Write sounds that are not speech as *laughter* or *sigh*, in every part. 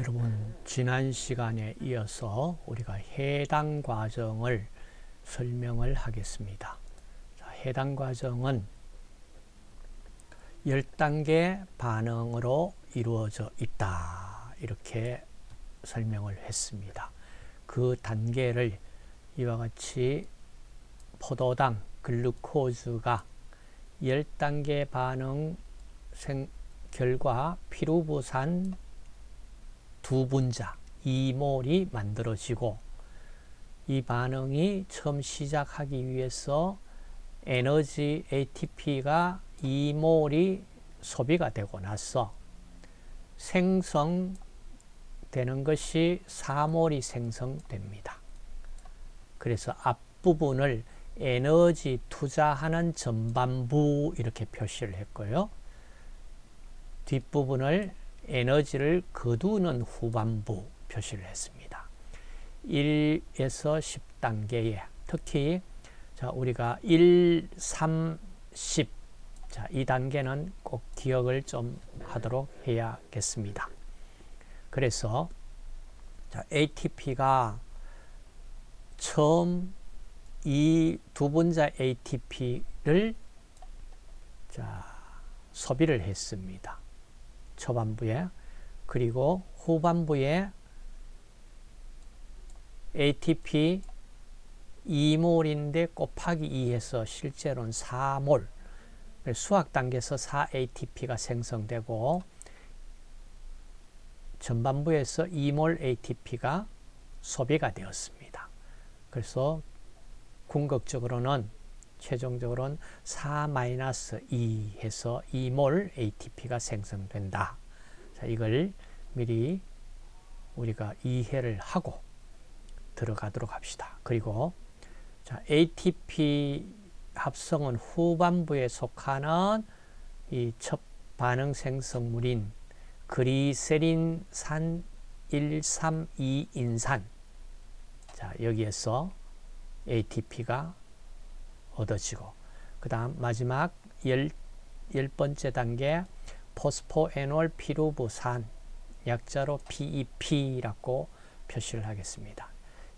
여러분 지난 시간에 이어서 우리가 해당 과정을 설명을 하겠습니다. 자, 해당 과정은 10단계 반응으로 이루어져 있다. 이렇게 설명을 했습니다. 그 단계를 이와 같이 포도당, 글루코즈가 10단계 반응 생, 결과 피루부산 두 분자 이몰이 만들어지고 이 반응이 처음 시작하기 위해서 에너지 ATP가 2몰이 소비가 되고 나서 생성되는 것이 4몰이 생성됩니다. 그래서 앞부분을 에너지 투자하는 전반부 이렇게 표시를 했고요. 뒷부분을 에너지를 거두는 후반부 표시를 했습니다. 1에서 10단계에 특히 자 우리가 1, 3, 10 자, 이 단계는 꼭 기억을 좀 하도록 해야겠습니다. 그래서 자, ATP가 처음 이 두 분자 ATP를 자, 소비를 했습니다. 초반부에 그리고 후반부에 ATP 2몰인데 곱하기 2해서 실제로는 4몰 수학 단계에서 4ATP가 생성되고 전반부에서 2몰 ATP가 소비가 되었습니다. 그래서 궁극적으로는 최종적으로는 4-2 해서 2몰 ATP가 생성된다. 자, 이걸 미리 우리가 이해를 하고 들어가도록 합시다. 그리고 자, ATP 합성은 후반부에 속하는 이 첫 반응 생성물인 그리세린산 132인산 자, 여기에서 ATP가 얻어지고 그 다음 마지막 열, 열 번째 단계 포스포에놀 피루부산 약자로 PEP라고 표시를 하겠습니다.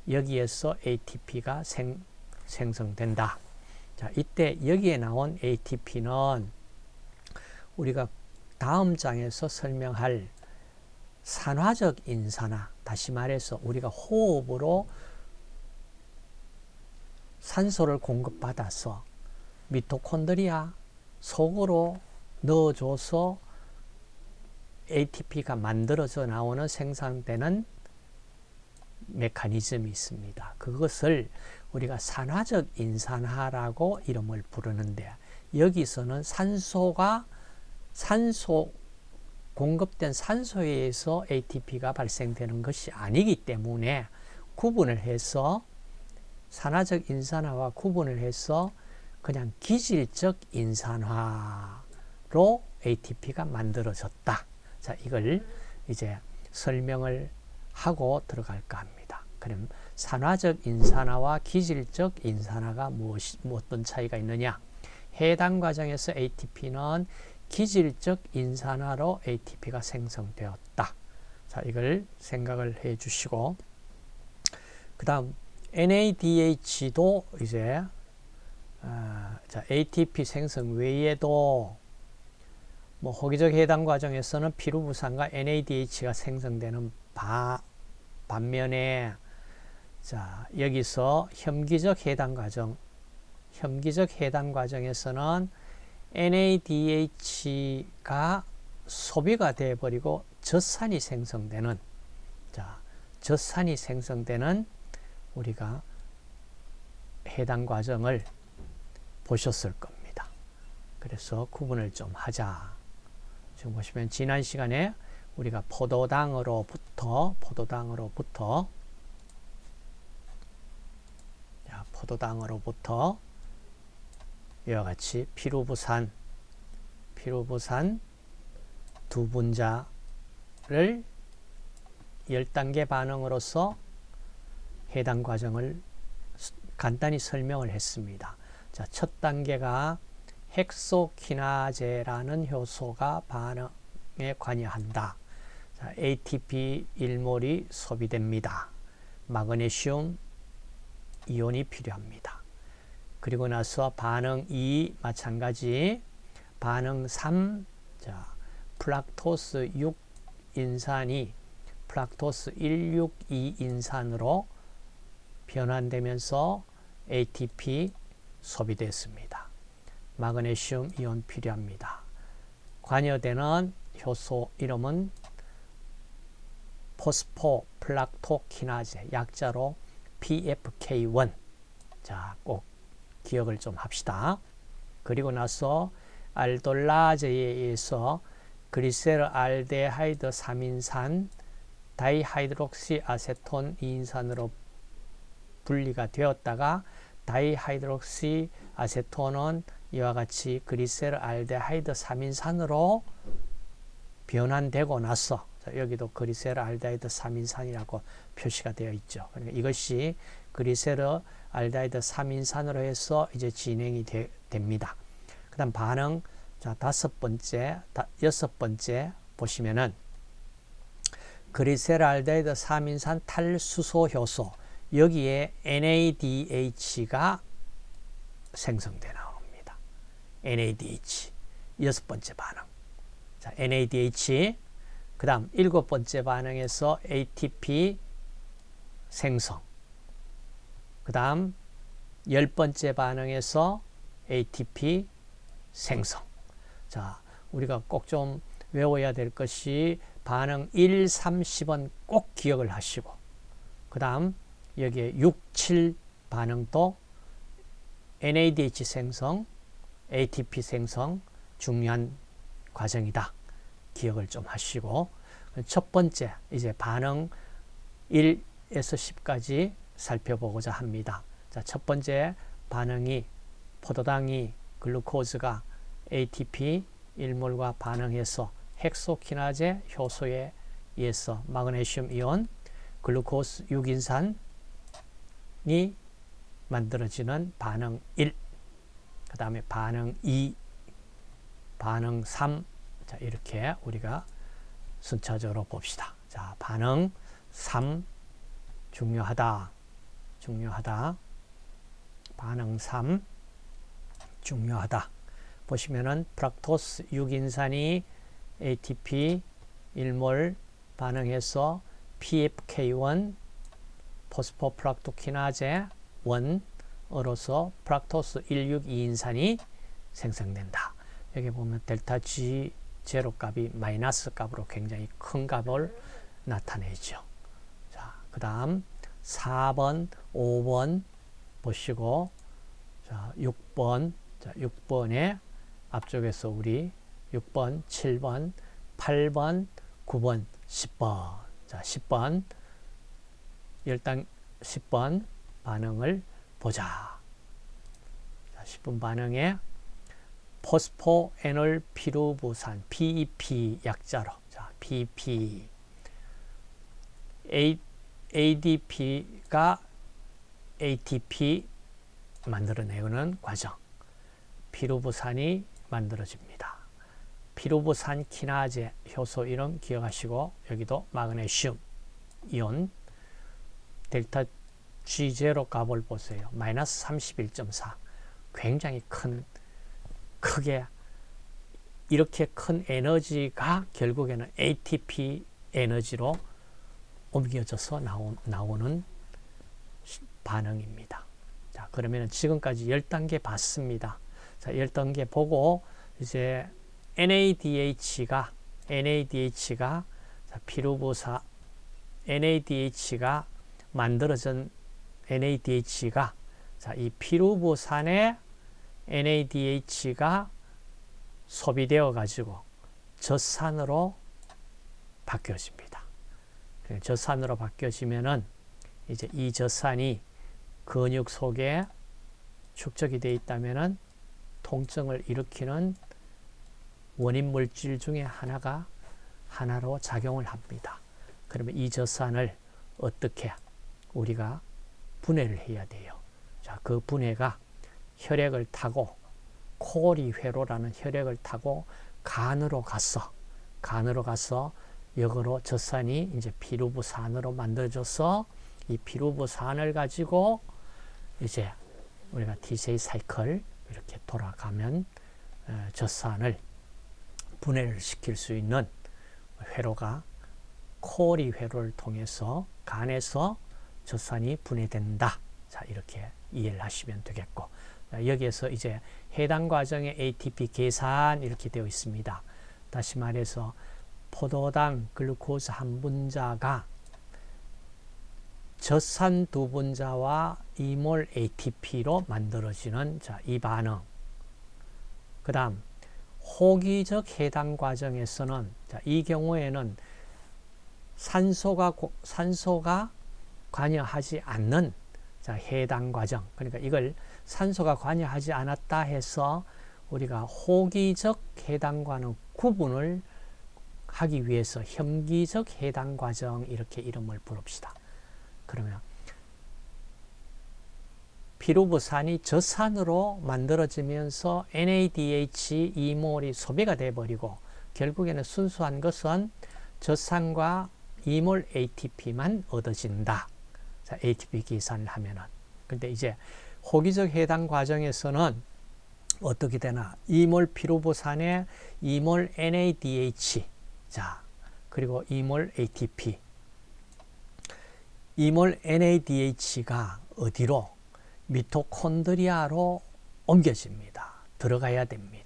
여기에서 ATP가 생, 생성된다. 자, 이때 여기에 나온 ATP는 우리가 다음 장에서 설명할 산화적 인산화, 다시 말해서 우리가 호흡으로 산소를 공급받아서 미토콘드리아 속으로 넣어줘서 ATP가 만들어져 나오는 생산되는 메커니즘이 있습니다. 그것을 우리가 산화적 인산화라고 이름을 부르는데 여기서는 산소가 산소 공급된 산소에 의해서 ATP가 발생되는 것이 아니기 때문에 구분을 해서 산화적 인산화와 구분을 해서 그냥 기질적 인산화로 ATP가 만들어졌다. 자, 이걸 이제 설명을 하고 들어갈까 합니다. 그럼 산화적 인산화와 기질적 인산화가 무엇이, 어떤 차이가 있느냐? 해당 과정에서 ATP는 기질적 인산화로 ATP가 생성되었다. 자, 이걸 생각을 해 주시고 그 다음 NADH도 이제 어, 자, ATP 생성 외에도 뭐 호기적 해당 과정에서는 피루 부산과 NADH가 생성되는 바, 반면에 자 여기서 혐기적 해당 과정 혐기적 해당 과정에서는 NADH가 소비가 되어 버리고 젖산이 생성되는 자 젖산이 생성되는 우리가 해당 과정을 보셨을 겁니다. 그래서 구분을 좀 하자. 지금 보시면 지난 시간에 우리가 포도당으로부터 포도당으로부터 자, 포도당으로부터 이와 같이 피루부산 피루부산 두 분자를 10단계 반응으로서 해당 과정을 간단히 설명을 했습니다. 자, 첫 단계가 헥소키나제라는 효소가 반응에 관여한다. 자, 자, ATP 1몰이 소비됩니다. 마그네슘 이온이 필요합니다. 그리고 나서 반응 2 마찬가지 반응 3 자, 플락토스 6 인산이 플락토스 162 인산으로 변환되면서 ATP 소비됐습니다. 마그네슘 이온 필요합니다. 관여되는 효소 이름은 포스포 플락토키나제 약자로 PFK1 자, 꼭 기억을 좀 합시다. 그리고 나서 알돌라제에 의해서 글리세르알데하이드 3인산 다이하이드록시아세톤 2인산으로 분리가 되었다가 다이하이드록시아세톤은 이와 같이 글리세르알데하이드 3인산으로 변환되고 나서 여기도 글리세르알데하이드 3인산이라고 표시가 되어 있죠. 그러니까 이것이 글리세르 알데하이드 3인산으로 해서 이제 진행이 되, 됩니다. 그 다음 반응 자 다섯 번째 다, 여섯 번째 보시면은 그리세르 알데하이드 3인산 탈수소 효소 여기에 NADH가 생성되는 겁니다. NADH 여섯 번째 반응. 자, NADH 그 다음 일곱 번째 반응에서 ATP 생성 그 다음 열 번째 반응에서 ATP 생성 자 우리가 꼭 좀 외워야 될 것이 반응 1, 3, 10은 꼭 기억을 하시고 그 다음 여기에 6, 7 반응도 NADH 생성, ATP 생성 중요한 과정이다. 기억을 좀 하시고 첫 번째 이제 반응 1에서 10까지 살펴보고자 합니다. 자, 첫 번째 반응이 포도당이 글루코즈가 ATP 1몰과 반응해서 헥소키나제 효소에 의해서 마그네슘 이온 글루코스 6인산 이 만들어지는 반응 1, 그 다음에 반응 2, 반응 3, 자, 이렇게 우리가 순차적으로 봅시다. 자, 반응 3, 중요하다. 중요하다. 반응 3, 중요하다. 보시면은 프락토스 6인산이 ATP 1몰 반응해서 PFK1 포스포 프락토키나제 1으로서 프락토스 162인산이 생성된다. 여기 보면 델타 G 제로 값이 마이너스 값으로 굉장히 큰 값을 나타내죠. 자, 그 다음 4번, 5번 보시고 자, 6번, 자, 6번에 앞쪽에서 우리 6번, 7번, 8번, 9번, 10번. 자, 10번. 10단 10번 반응을 보자. 자, 10번 반응에 포스포 에놀 피루부산 PEP 약자로 자, PEP A, ADP가 ATP 만들어내는 과정 피루부산이 만들어집니다. 피루부산 키나제 효소 이름 기억하시고 여기도 마그네슘 이온 델타 G0 값을 보세요. 마이너스 31.4 굉장히 큰 크게 이렇게 큰 에너지가 결국에는 ATP 에너지로 옮겨져서 나오, 나오는 반응입니다. 자, 그러면 지금까지 10단계 봤습니다. 자, 10단계 보고 이제 NADH가 NADH가 피루부사 NADH가 만들어진 NADH가 자, 이 피루부산의 NADH가 소비되어 가지고 젖산으로 바뀌어집니다. 젖산으로 바뀌어지면은 이제 이 젖산이 근육 속에 축적이 되어 있다면은 통증을 일으키는 원인 물질 중에 하나가 하나로 작용을 합니다. 그러면 이 젖산을 어떻게 우리가 분해를 해야 돼요. 자, 그 분해가 혈액을 타고 코리 회로라는 혈액을 타고 간으로 가서 간으로 가서 역으로 젖산이 이제 피루부산으로 만들어져서 이 피루부산을 가지고 이제 우리가 TCA 사이클 이렇게 돌아가면 어, 젖산을 분해를 시킬 수 있는 회로가 코리 회로를 통해서 간에서 젖산이 분해된다. 자 이렇게 이해를 하시면 되겠고 여기에서 이제 해당 과정의 ATP 계산 이렇게 되어 있습니다. 다시 말해서 포도당 글루코즈 한 분자가 젖산 두 분자와 2몰 ATP로 만들어지는 자, 이 반응. 그 다음 호기적 해당 과정에서는 자, 이 경우에는 산소가 산소가 관여하지 않는 자, 해당 과정. 그러니까 이걸 산소가 관여하지 않았다 해서 우리가 호기적 해당과는 구분을 하기 위해서 혐기적 해당 과정 이렇게 이름을 부릅시다. 그러면 피루부산이 저산으로 만들어지면서 NADH 2몰이 소비가 돼버리고 결국에는 순수한 것은 저산과 2몰 ATP만 얻어진다. 자, ATP 계산을 하면은. 근데 이제 호기적 해당 과정에서는 어떻게 되나 2몰 피루부산에 2몰 NADH 자 그리고 2몰 ATP 2몰 NADH가 어디로 미토콘드리아로 옮겨집니다. 들어가야 됩니다.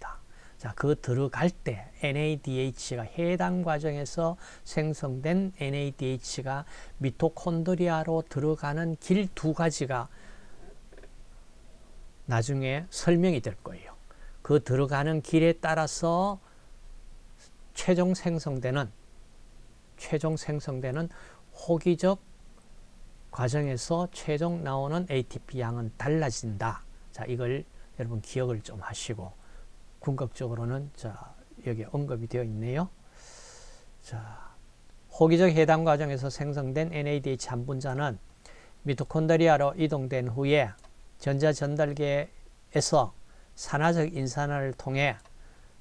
자, 그 들어갈 때 NADH가 해당 과정에서 생성된 NADH가 미토콘드리아로 들어가는 길 두 가지가 나중에 설명이 될 거예요. 그 들어가는 길에 따라서 최종 생성되는 최종 생성되는 호기적 과정에서 최종 나오는 ATP 양은 달라진다. 자, 이걸 여러분 기억을 좀 하시고 궁극적으로는 자, 여기 언급이 되어 있네요. 자, 호기적 해당 과정에서 생성된 NADH 한 분자는 미토콘드리아로 이동된 후에 전자 전달계에서 산화적 인산화를 통해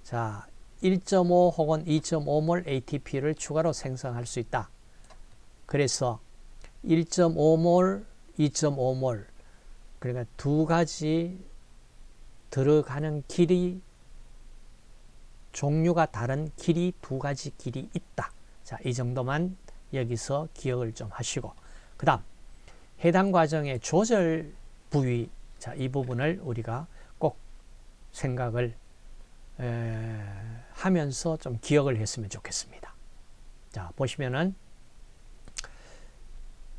자, 1.5 혹은 2.5몰 ATP를 추가로 생성할 수 있다. 그래서 1.5몰, 2.5몰 그러니까 두 가지 들어가는 길이 종류가 다른 길이 두 가지 길이 있다. 자, 이 정도만 여기서 기억을 좀 하시고 그 다음 해당 과정의 조절 부위 자, 이 부분을 우리가 꼭 생각을 에, 하면서 좀 기억을 했으면 좋겠습니다. 자, 보시면은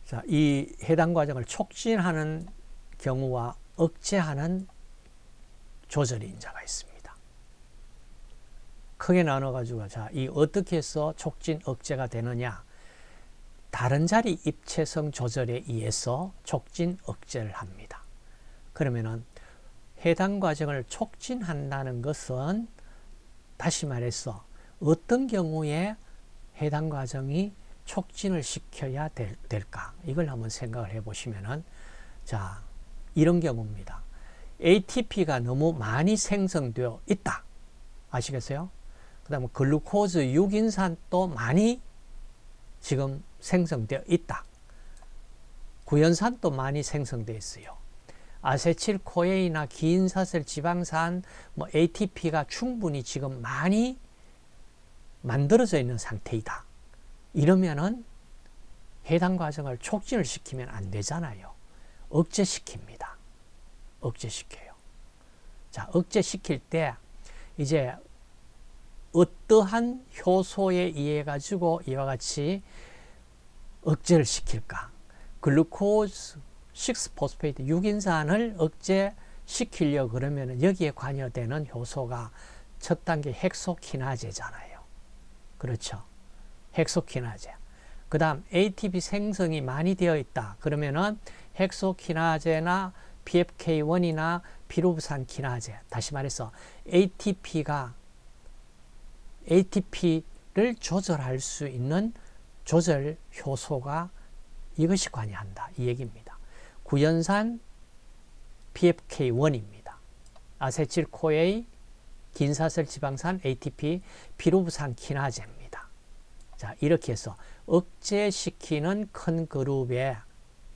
자, 이 해당 과정을 촉진하는 경우와 억제하는 조절 인자가 있습니다. 크게 나눠가지고 자, 이 어떻게 해서 촉진 억제가 되느냐? 다른 자리 입체성 조절에 의해서 촉진 억제를 합니다. 그러면은 해당 과정을 촉진한다는 것은 다시 말해서 어떤 경우에 해당 과정이 촉진을 시켜야 될, 까 이걸 한번 생각을 해 보시면은 자 이런 경우입니다. ATP가 너무 많이 생성되어 있다. 아시겠어요? 그 다음에 글루코즈 6인산도 많이 지금 생성되어 있다. 구연산도 많이 생성되어 있어요. 아세틸코에이나 기인사슬 지방산, 뭐 ATP가 충분히 지금 많이 만들어져 있는 상태이다. 이러면은 해당 과정을 촉진을 시키면 안 되잖아요. 억제시킵니다. 억제시켜요. 자, 억제시킬 때 이제 어떠한 효소에 의해 가지고 이와 같이 억제를 시킬까? 글루코즈 6포스페이트 6인산을 억제시키려 그러면 여기에 관여되는 효소가 첫 단계 헥소키나제잖아요. 그렇죠. 헥소키나제. 그 다음 ATP 생성이 많이 되어 있다. 그러면은 헥소키나제나 PFK1이나 피루부산 키나제. 다시 말해서 ATP가 ATP를 조절할 수 있는 조절 효소가 이것이 관여한다. 이 얘기입니다. 구연산 PFK1입니다. 아세틸코에이, 긴사슬 지방산 ATP, 피루브산 키나제입니다. 자, 이렇게 해서 억제시키는 큰 그룹에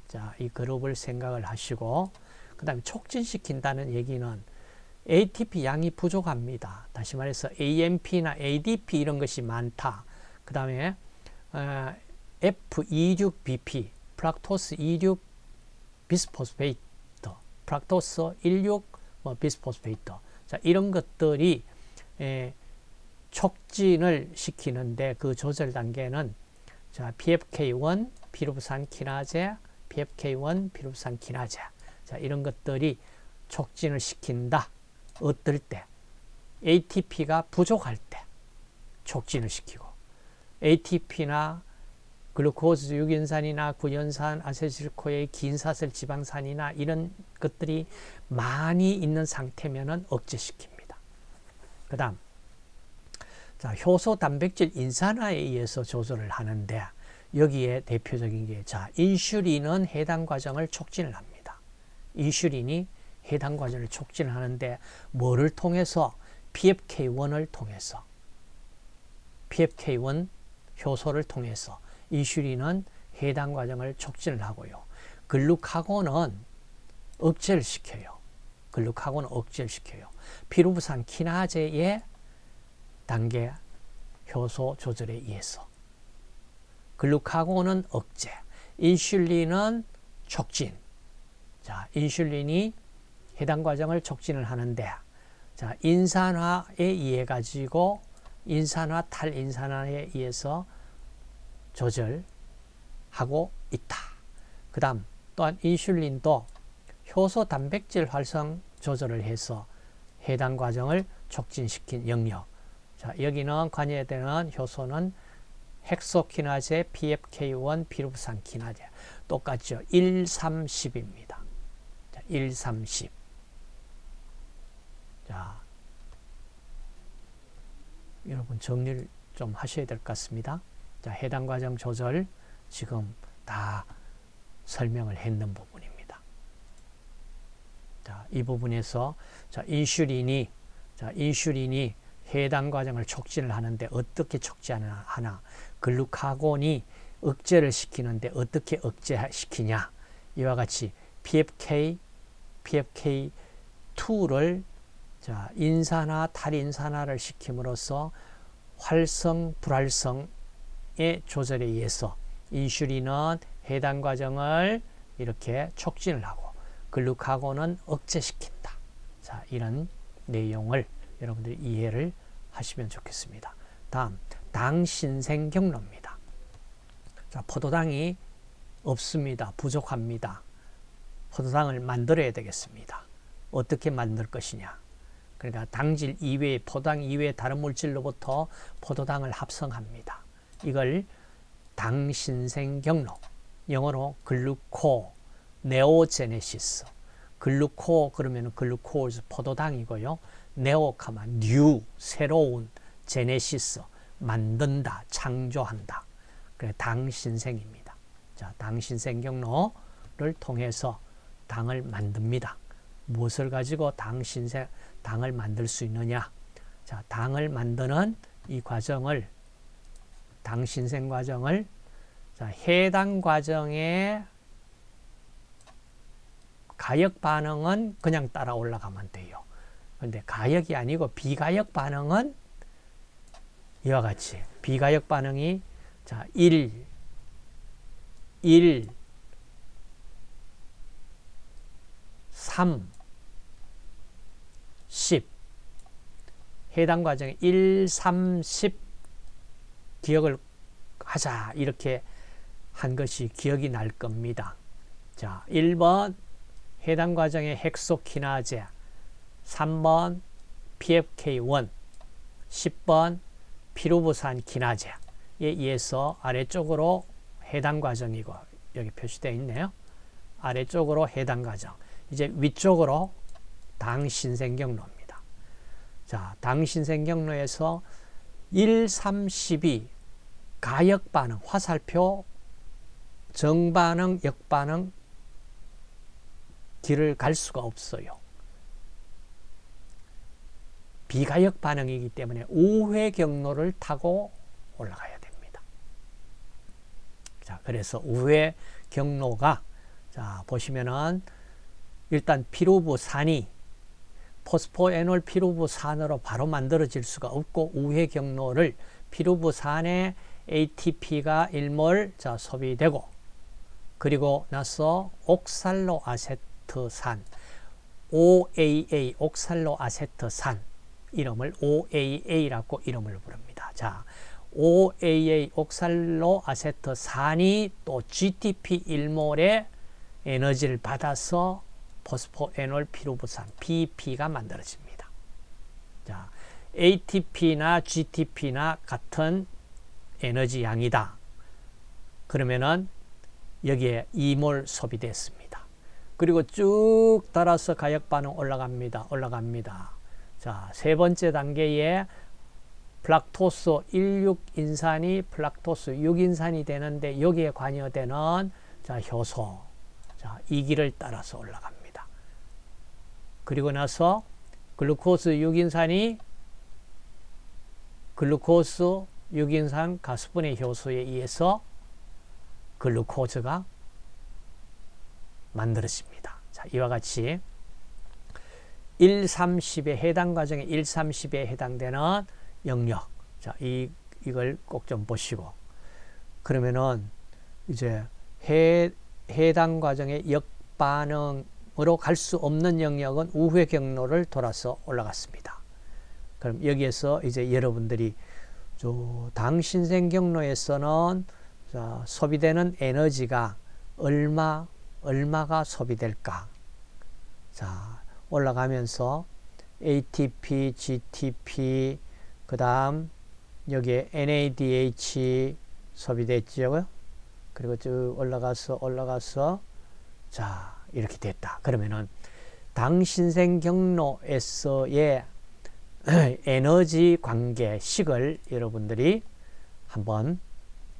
자, 이 그룹을 생각을 하시고 그 다음에 촉진시킨다는 얘기는 ATP 양이 부족합니다. 다시 말해서 AMP나 ADP 이런 것이 많다. 그 다음에 어, F26BP, fructose 26 bisphosphate, fructose 16뭐 bisphosphate. 자, 이런 것들이 에, 촉진을 시키는데 그 조절 단계는 자, PFK1 피루부산 키나제, PFK1 피루부산 키나제. 자, 이런 것들이 촉진을 시킨다. 어떨 때? ATP가 부족할 때 촉진을 시키고 ATP나 글루코즈 유연산이나 구연산, 아세틸코의 긴사슬 지방산이나 이런 것들이 많이 있는 상태면은 억제시킵니다. 그 다음 자, 효소 단백질 인산화에 의해서 조절을 하는데 여기에 대표적인 게 자, 인슐린은 해당 과정을 촉진을 합니다. 인슐린이 해당 과정을 촉진을 하는데 뭐를 통해서 PFK1을 통해서 PFK1 효소를 통해서 인슐린은 해당 과정을 촉진을 하고요. 글루카곤은 억제를 시켜요. 글루카곤은 억제를 시켜요. 피루부산 키나제의 단계 효소 조절에 의해서 글루카곤은 억제, 인슐린은 촉진. 자, 인슐린이 해당 과정을 촉진을 하는데 자, 인산화에 의해 가지고 인산화 탈인산화에 의해서 조절하고 있다. 그 다음 또한 인슐린도 효소 단백질 활성 조절을 해서 해당 과정을 촉진시킨 영역. 자, 여기는 관여되는 효소는 헥소키나제, PFK1, 피루부산 키나제. 똑같죠. 1, 3, 10입니다. 자, 1, 3, 10. 자, 여러분 정리를 좀 하셔야 될 것 같습니다. 자, 해당 과정 조절 지금 다 설명을 했는 부분입니다. 자, 이 부분에서 자, 인슐린이 자, 인슐린이 해당 과정을 촉진을 하는데 어떻게 촉진하나 하나 글루카곤이 억제를 시키는데 어떻게 억제시키냐 이와 같이 PFK PFK2를 자, 인산화 탈인산화를 시킴으로써 활성 불활성의 조절에 의해서 인슐린은 해당 과정을 이렇게 촉진을 하고 글루카곤은 억제시킨다. 자, 이런 내용을 여러분들이 이해를 하시면 좋겠습니다. 다음, 당 신생 경로입니다. 자, 포도당이 없습니다. 부족합니다. 포도당을 만들어야 되겠습니다. 어떻게 만들 것이냐? 그러니까 당질 이외, 포당 이외 다른 물질로부터 포도당을 합성합니다. 이걸 당신생 경로, 영어로 gluconeogenesis. Gluco 그러면 glucose 포도당이고요. neo가 뭐 new 새로운 제네시스 만든다 창조한다. 그래 당신생입니다. 자 당신생 경로를 통해서 당을 만듭니다. 무엇을 가지고 당신생 당을 만들 수 있느냐? 자 당을 만드는 이 과정을 당 신생 과정을 자, 해당 과정의 가역 반응은 그냥 따라 올라가면 돼요. 근데 가역이 아니고 비가역 반응은 이와 같이 비가역 반응이 자 1, 1, 3, 10 해당 과정에 1, 3, 10 기억을 하자. 이렇게 한 것이 기억이 날 겁니다. 자, 1번 해당 과정의 헥소키나제. 3번 PFK1 10번 피루부산 키나제에 의해서 아래쪽으로 해당 과정이고 여기 표시되어 있네요. 아래쪽으로 해당 과정. 이제 위쪽으로 당신생경로입니다. 자, 당신생경로에서 1, 3, 12 가역 반응, 화살표 정반응, 역반응 길을 갈 수가 없어요. 비가역 반응이기 때문에 우회 경로를 타고 올라가야 됩니다. 자, 그래서 우회 경로가 자, 보시면은 일단 피루부산이 포스포에놀 피루부산으로 바로 만들어질 수가 없고 우회 경로를 피루부산에 ATP가 1몰 자, 소비되고 그리고 나서 옥살로 아세트산 OAA 옥살로 아세트산 이름을 OAA라고 이름을 부릅니다. 자, OAA 옥살로 아세트산이 또 GTP 1몰의 에너지를 받아서 포스포 에놀 피루부산 BP가 만들어집니다. 자, ATP나 GTP나 같은 에너지 양이다. 그러면은 여기에 2몰 소비됐습니다. 그리고 쭉 따라서 가역 반응 올라갑니다. 올라갑니다. 자, 세 번째 단계에 fructose 16인산이 fructose 6인산이 되는데 여기에 관여되는 자, 효소. 자, 이 길을 따라서 올라갑니다. 그리고 나서 글루코스 6인산이 글루코스 6인산 가스분해 효소에 의해서 글루코즈가 만들어집니다. 자, 이와 같이 1, 30에 해당 과정에 1, 30에 해당되는 영역. 자, 이 이걸 꼭 좀 보시고 그러면은 이제 해 해당 과정의 역반응 으로 갈 수 없는 영역은 우회 경로를 돌아서 올라갔습니다. 그럼 여기에서 이제 여러분들이 당신생 경로에서는 자, 소비되는 에너지가 얼마 얼마가 소비될까? 자, 올라가면서 ATP, GTP, 그 다음 여기에 NADH 소비됐죠. 그리고 쭉 올라가서 올라가서 자 이렇게 됐다. 그러면은 당신생 경로에서의 *clears throat* 에너지 관계식을 여러분들이 한번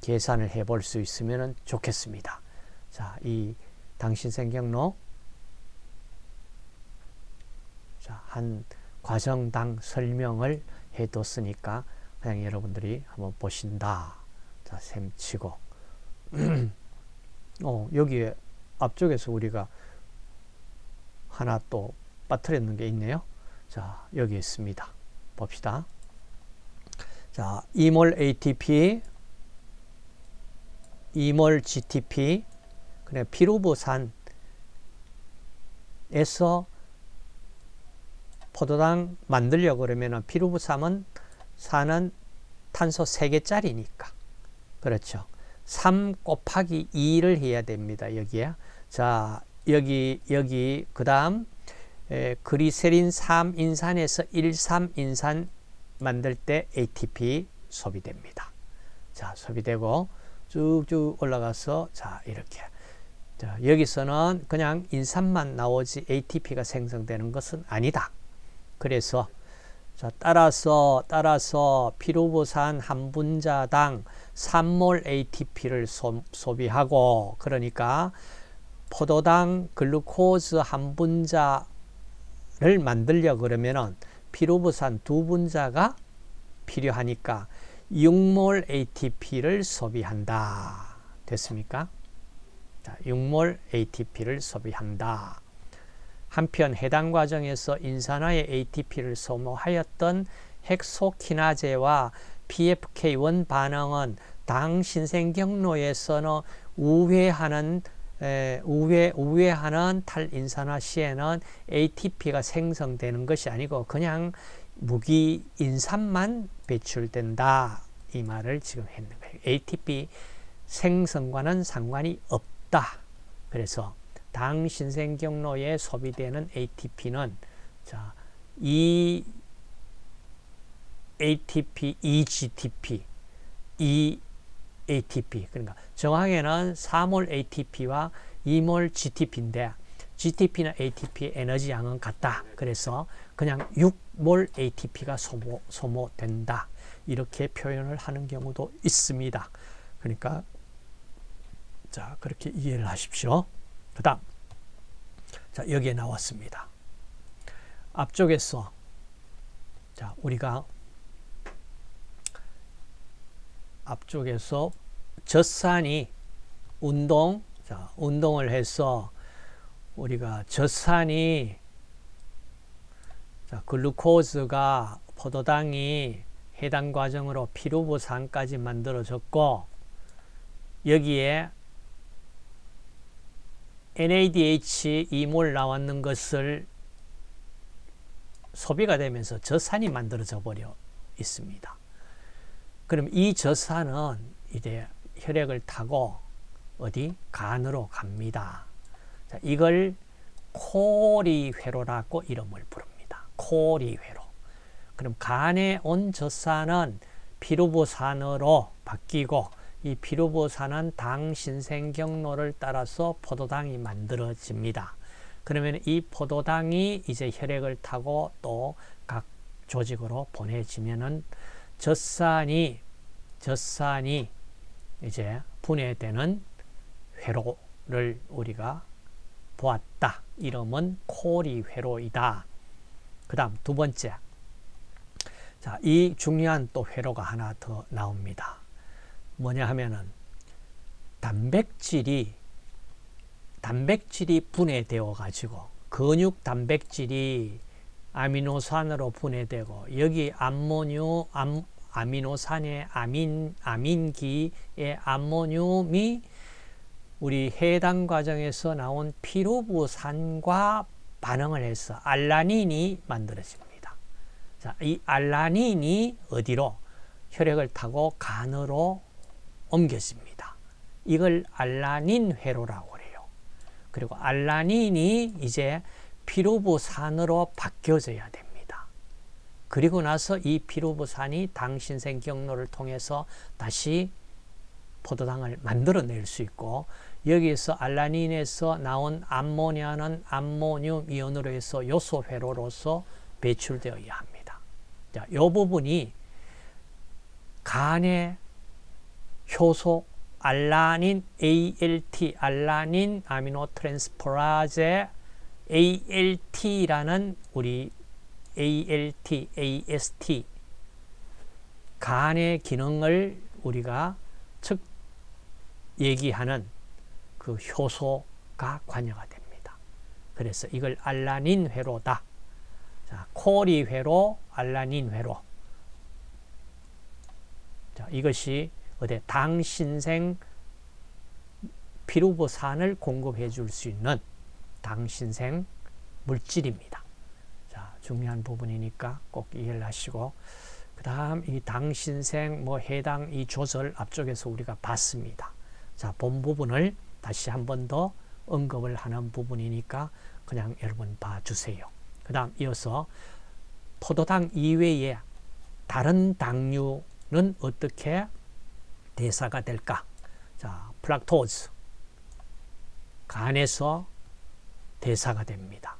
계산을 해 볼 수 있으면 좋겠습니다. 자, 이 당신생 경로 자, 한 과정당 설명을 해 뒀으니까 그냥 여러분들이 한번 보신다. 자, 셈 치고 *clears throat* 어, 여기에 앞쪽에서 우리가 하나 또 빠뜨렸는 게 있네요. 자, 여기 있습니다. 봅시다. 자, 2몰 ATP, 2몰 GTP, 그래 피루부산에서 포도당 만들려고 그러면 피루부산은 산은 탄소 3개짜리니까. 그렇죠. 3 곱하기 2를 해야 됩니다. 여기에. 자, 여기, 여기, 그 다음, 그리세린 3인산에서 1,3인산 만들 때 ATP 소비됩니다. 자, 소비되고 쭉쭉 올라가서 자, 이렇게. 자, 여기서는 그냥 인산만 나오지 ATP가 생성되는 것은 아니다. 그래서 자, 따라서 따라서 피루부산 한 분자당 3몰 ATP를 소, 소비하고 그러니까 포도당 글루코즈 한 분자를 만들려 그러면은 피루부산 두 분자가 필요하니까 6몰 ATP를 소비한다. 됐습니까? 자, 6몰 ATP를 소비한다. 한편 해당 과정에서 인산화의 ATP를 소모하였던 헥소키나제와 PFK1 반응은 당 신생 경로에서는 우회하는 에, 우회, 우회하는 탈인산화 시에는 ATP가 생성되는 것이 아니고 그냥 무기 인산만 배출된다. 이 말을 지금 했는 거예요. ATP 생성과는 상관이 없다. 그래서 당 신생 경로에 소비되는 ATP는 자, 이 ATP, EGTP, E ATP 그러니까 정확에는 4몰 ATP와 2몰 GTP인데 GTP나 ATP의 에너지 양은 같다. 그래서 그냥 6몰 ATP가 소모, 소모된다. 이렇게 표현을 하는 경우도 있습니다. 그러니까 자 그렇게 이해를 하십시오. 그 다음 자 여기에 나왔습니다. 앞쪽에서 자 우리가 앞쪽에서 젖산이 운동, 자, 운동을 해서 우리가 젖산이 자, 글루코즈가 포도당이 해당 과정으로 피루부산까지 만들어졌고 여기에 NADH 2몰 나왔는 것을 소비가 되면서 젖산이 만들어져 버려 있습니다. 그럼 이 젖산은 이제 혈액을 타고 어디 간으로 갑니다. 자, 이걸 코리회로라고 이름을 부릅니다. 코리회로. 그럼 간에 온 젖산은 피루부산으로 바뀌고 이 피루부산은 당 신생 경로를 따라서 포도당이 만들어집니다. 그러면 이 포도당이 이제 혈액을 타고 또 각 조직으로 보내지면은 젖산이 젖산이 이제 분해되는 회로를 우리가 보았다. 이름은 코리 회로이다. 그 다음 두 번째. 자, 이 중요한 또 회로가 하나 더 나옵니다. 뭐냐 하면은 단백질이 단백질이 분해되어 가지고 근육 단백질이 아미노산으로 분해되고 여기 암모늄 암, 아미노산의 아민 아민기의 암모늄이 우리 해당 과정에서 나온 피루부산과 반응을 해서 알라닌이 만들어집니다. 자, 이 알라닌이 어디로 혈액을 타고 간으로 옮겨집니다. 이걸 알라닌 회로라고 그래요. 그리고 알라닌이 이제 피루부산으로 바뀌어져야 됩니다. 그리고 나서 이 피루부산이 당신생 경로를 통해서 다시 포도당을 만들어낼 수 있고 여기에서 알라닌에서 나온 암모니아는 암모늄 이온으로 해서 요소 회로로서 배출되어야 합니다. 자, 이 부분이 간의 효소 알라닌 ALT 알라닌 아미노 트랜스포라제 ALT라는 우리 ALT, AST 간의 기능을 우리가 즉 얘기하는 그 효소가 관여가 됩니다. 그래서 이걸 알라닌 회로다. 자, 코리 회로, 알라닌 회로. 자, 이것이 어디 당신생 피루부산을 공급해 줄 수 있는 당신생 물질입니다. 자, 중요한 부분이니까 꼭 이해를 하시고 그 다음 이 당신생 뭐 해당 이 조절 앞쪽에서 우리가 봤습니다. 자, 본 부분을 다시 한 번 더 언급을 하는 부분이니까 그냥 여러분 봐주세요. 그 다음 이어서 포도당 이외에 다른 당류는 어떻게 대사가 될까? 자, 플락토즈. 간에서 대사가 됩니다.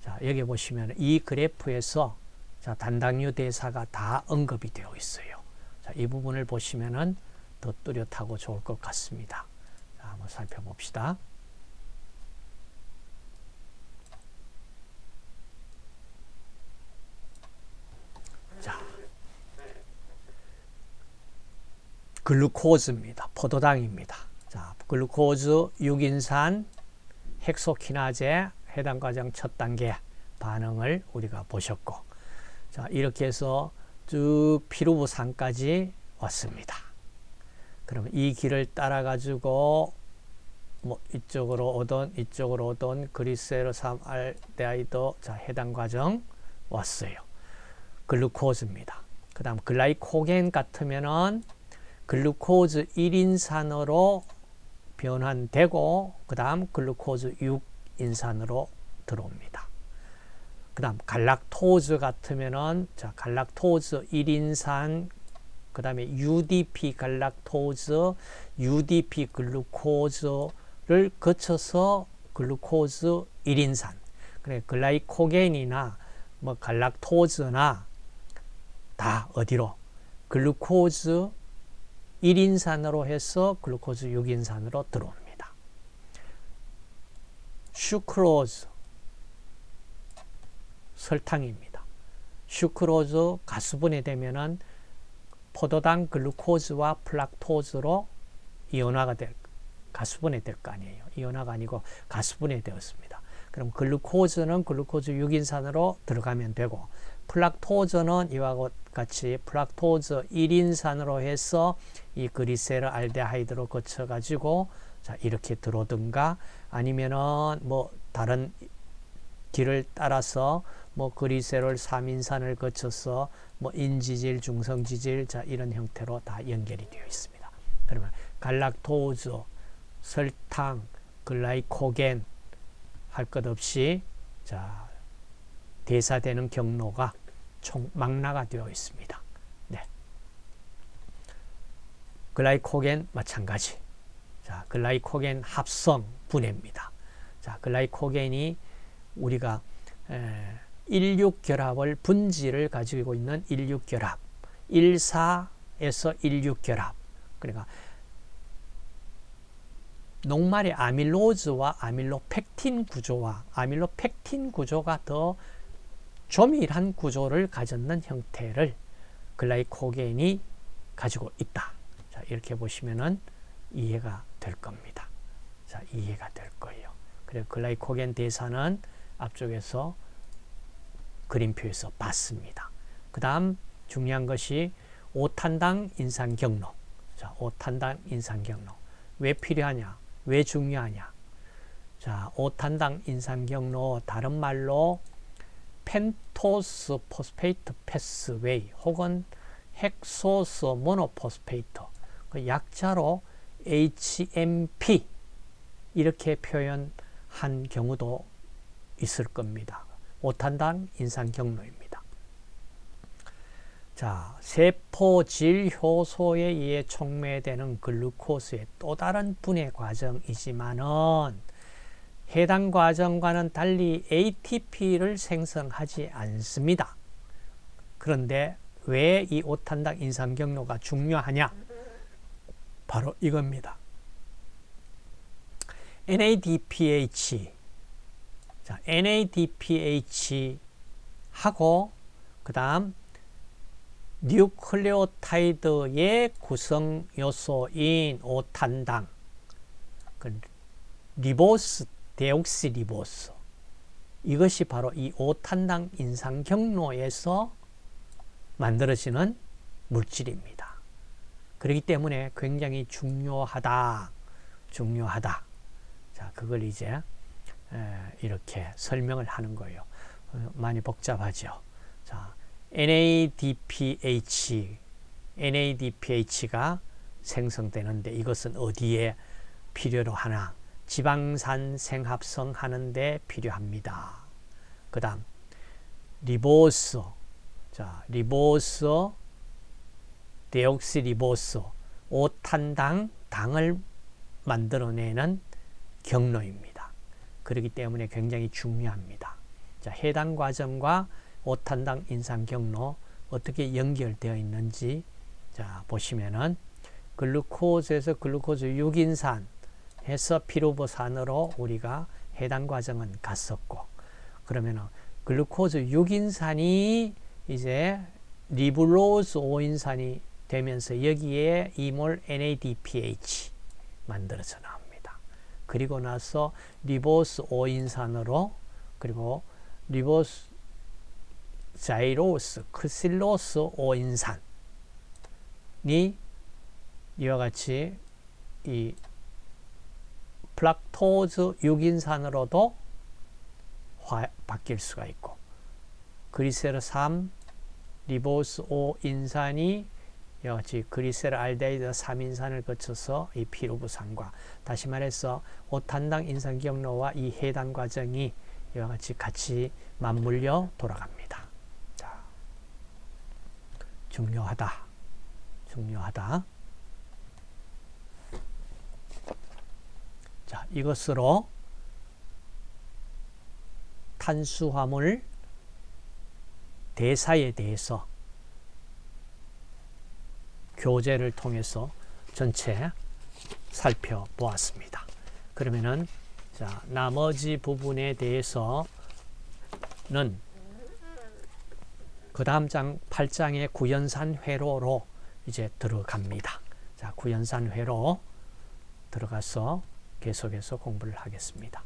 자, 여기 보시면 이 그래프에서 자, 단당류 대사가 다 언급이 되어 있어요. 자, 이 부분을 보시면은 더 뚜렷하고 좋을 것 같습니다. 자, 한번 살펴봅시다. 글루코즈입니다. 포도당입니다. 자, 글루코즈 6인산 헥소키나제 해당 과정 첫 단계 반응을 우리가 보셨고 자, 이렇게 해서 쭉 피루부산까지 왔습니다. 그러면 이 길을 따라 가지고 뭐 이쪽으로 오던 이쪽으로 오던 그리스에로 3알데하이드 자 해당 과정 왔어요. 글루코즈입니다. 그 다음 글라이코겐 같으면은 글루코즈 1인산으로 변환되고 그 다음 글루코즈 6 인산으로 들어옵니다. 그 다음 갈락토즈 같으면은 자 갈락토즈 1인산 그 다음에 UDP 갈락토즈 UDP 글루코즈를 거쳐서 글루코즈 1인산 그래 glycogen이나 뭐 갈락토즈나 다 어디로 글루코즈 1인산으로 해서 글루코즈 6인산으로 들어옵니다. 슈크로즈 설탕입니다. 슈크로즈 가수분해 되면은 포도당 글루코즈와 프락토즈로 이온화가 될 가수분해 될 거 아니에요. 이온화가 아니고 가수분해 되었습니다. 그럼 글루코즈는 글루코즈 6인산으로 들어가면 되고 플락토즈는 이와 같이 플락토즈 1인산으로 해서 이 그리세르 알데하이드로 거쳐 가지고 자 이렇게 들어오든가 아니면은 뭐 다른 길을 따라서 뭐 그리세롤 3인산을 거쳐서 뭐 인지질, 중성지질 자 이런 형태로 다 연결이 되어 있습니다. 그러면 갈락토즈, 설탕, 글라이코겐 할 것 없이 자 대사되는 경로가 총 망라가 되어 있습니다. 네. 글라이코겐 마찬가지. 자, 글라이코겐 합성 분해입니다. 자, 글라이코겐이 우리가 에, 16결합을 분지를 가지고 있는 16결합 14에서 16결합 그러니까 녹말의 아밀로즈와 아밀로펙틴 구조와 아밀로펙틴 구조가 더 조밀한 구조를 가졌는 형태를 글라이코겐이 가지고 있다. 자, 이렇게 보시면은 이해가 될 겁니다. 자, 이해가 될 거예요. 그래 글라이코겐 대사는 앞쪽에서 그림표에서 봤습니다. 그 다음 중요한 것이 5탄당 인산 경로. 자, 5탄당 인산 경로. 왜 필요하냐? 왜 중요하냐? 자, 5탄당 인산 경로 다른 말로 pentose phosphate pathway 혹은 hexose monophosphate 그 약자로 HMP 이렇게 표현한 경우도 있을 겁니다. 5탄당 인산 경로입니다. 자, 세포 질 효소에 의해 촉매되는 글루코스의 또 다른 분해 과정이지만은 해당 과정과는 달리 ATP를 생성하지 않습니다. 그런데 왜이 5탄당 인산 경로가 중요하냐? 바로 이겁니다. NADPH 자, NADPH하고 그 다음 뉴클레오타이드의 구성 요소인 5탄당 그 리보스 데옥시 리보스 이것이 바로 이 5탄당 인산 경로에서 만들어지는 물질입니다. 그렇기 때문에 굉장히 중요하다. 중요하다. 자, 그걸 이제 이렇게 설명을 하는 거예요. 어, 많이 복잡하죠. 자, NADPH, NADPH가 생성되는데 이것은 어디에 필요로 하나? 지방산 생합성 하는데 필요합니다. 그 다음, 리보스. 자, 리보스, 데옥시리보스, 5탄당 당을 만들어내는 경로입니다. 그렇기 때문에 굉장히 중요합니다. 자, 해당 과정과 5탄당 인산 경로 어떻게 연결되어 있는지 자, 보시면은 글루코즈에서 글루코즈 6인산 해서 피루보산으로 우리가 해당 과정은 갔었고 그러면은 글루코즈 6인산이 이제 리불로즈 5인산이 되면서 여기에 이몰 NADPH 만들어져 나옵니다. 그리고 나서 리보스 5인산으로 그리고 리보스 자일로스, 크실로스 5인산이 이와 같이 이 프락토즈 6인산으로도 화, 바뀔 수가 있고 그리세르 3, 리보스 5인산이 같이 그리셀 알데히드 3인산을 거쳐서 이 피루부산과 다시 말해서 5탄당 인산 경로와 이 해당 과정이 이와 같이 같이 맞물려 돌아갑니다. 자, 중요하다. 중요하다. 자, 이것으로 탄수화물 대사에 대해서 교재를 통해서 전체 살펴보았습니다. 그러면은 자, 나머지 부분에 대해서는 그 다음 장 8장의 구연산 회로로 이제 들어갑니다. 자, 구연산 회로 들어가서 계속해서 공부를 하겠습니다.